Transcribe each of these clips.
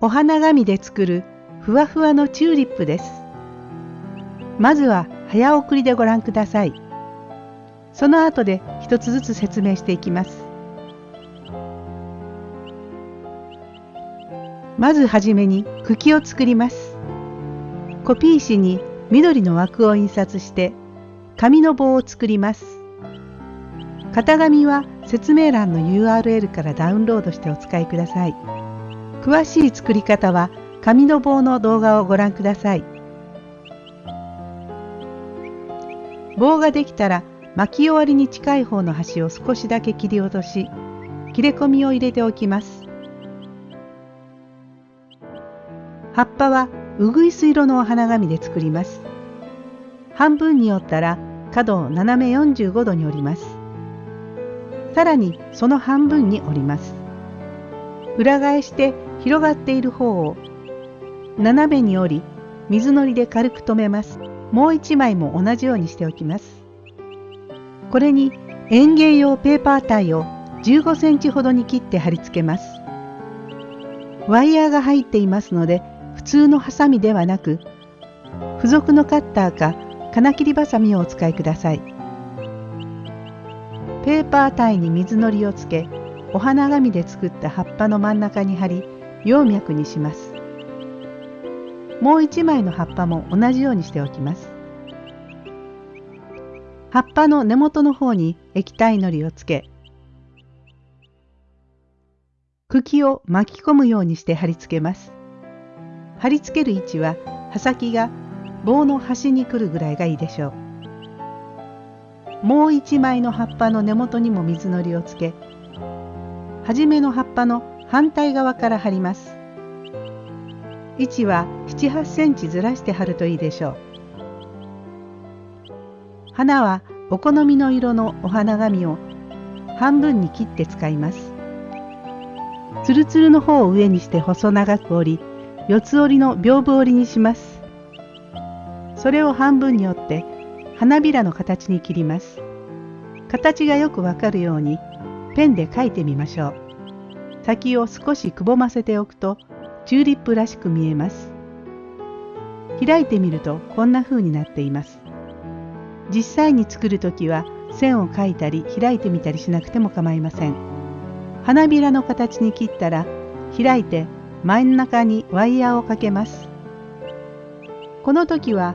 お花紙で作るふわふわのチューリップです。まずは早送りでご覧ください。その後で一つずつ説明していきます。まずはじめに茎を作ります。コピー紙に緑の枠を印刷して紙の棒を作ります。型紙は説明欄の URL からダウンロードしてお使いください。詳しい作り方は紙の棒の動画をご覧ください。棒ができたら巻き終わりに近い方の端を少しだけ切り落とし切れ込みを入れておきます。葉っぱはうぐいす色のお花紙で作ります。半分に折ったら角を斜め45度に折ります。さらにその半分に折ります。裏返して広がっている方を斜めに折り水のりで軽く留めます。もう一枚も同じようにしておきます。これに園芸用ペーパータイを15センチほどに切って貼り付けます。ワイヤーが入っていますので普通のハサミではなく付属のカッターか金切りばさみをお使いください。ペーパータイに水のりをつけお花紙で作った葉っぱの真ん中に貼り葉脈にします。もう一枚の葉っぱも同じようにしておきます。葉っぱの根元の方に液体のりをつけ茎を巻き込むようにして貼り付けます。貼り付ける位置は刃先が棒の端に来るぐらいがいいでしょう。もう一枚の葉っぱの根元にも水のりをつけ初めの葉っぱの反対側から貼ります。位置は7、8センチずらして貼るといいでしょう。花はお好みの色のお花紙を半分に切って使います。つるつるの方を上にして細長く折り、四つ折りの屏風折りにします。それを半分に折って花びらの形に切ります。形がよくわかるようにペンで描いてみましょう。先を少しくぼませておくとチューリップらしく見えます。開いてみるとこんな風になっています。実際に作る時は線を描いたり開いてみたりしなくても構いません。花びらの形に切ったら開いて真ん中にワイヤーをかけます。この時は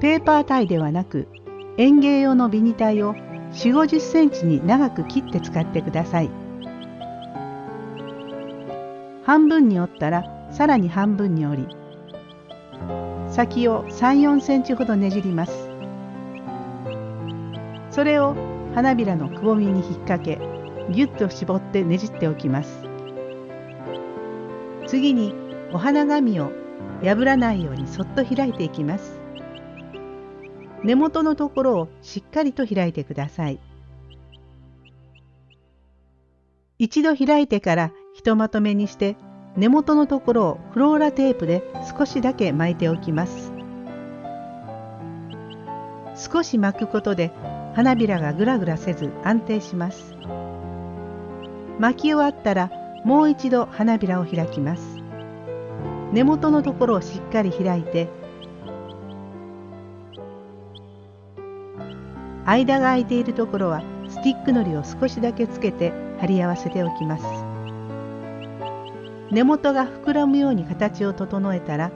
ペーパータイではなく園芸用のビニタイを4 5 0センチに長く切って使ってください。半分に折ったらさらに半分に折り先を3 4センチほどねじります。それを花びらのくぼみに引っ掛けぎゅっと絞ってねじっておきます。次にお花紙を破らないようにそっと開いていきます。根元のところをしっかりと開いてください。一度開いてからひとまとめにして根元のところをフローラテープで少しだけ巻いておきます。少し巻くことで花びらがぐらぐらせず安定します。巻き終わったらもう一度花びらを開きます。根元のところをしっかり開いて間が空いているところはスティックのりを少しだけつけて貼り合わせておきます。根元が膨らむように形を整えたら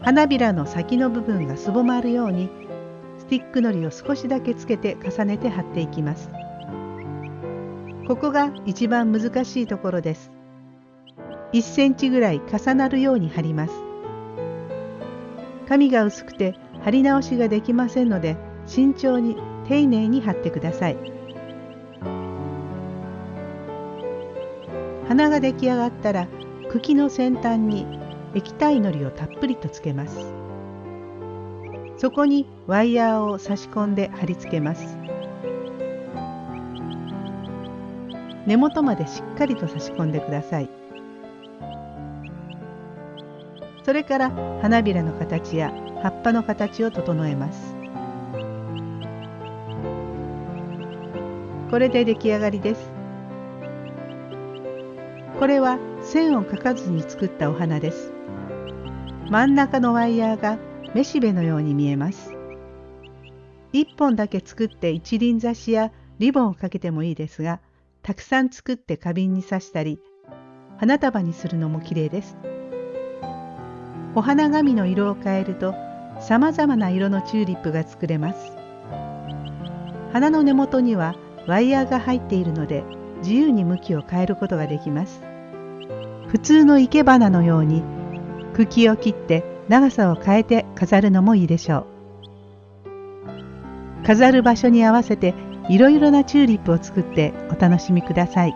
花びらの先の部分がすぼまるようにスティックのりを少しだけつけて重ねて貼っていきます。ここが一番難しいところです。1センチぐらい重なるように貼ります。紙が薄くて貼り直しができませんので慎重に丁寧に貼ってください。花が出来上がったら茎の先端に液体のりをたっぷりとつけます。そこにワイヤーを差し込んで貼り付けます。根元までしっかりと差し込んでください。それから花びらの形や葉っぱの形を整えます。これで出来上がりです。これは線を描かずに作ったお花です。真ん中のワイヤーがめしべのように見えます。1本だけ作って一輪挿しやリボンをかけてもいいですが、たくさん作って花瓶に刺したり、花束にするのも綺麗です。お花紙の色を変えると、さまざまな色のチューリップが作れます。花の根元にはワイヤーが入っているので、自由に向きを変えることができます。普通の生け花のように茎を切って長さを変えて飾るのもいいでしょう。飾る場所に合わせていろいろなチューリップを作ってお楽しみください。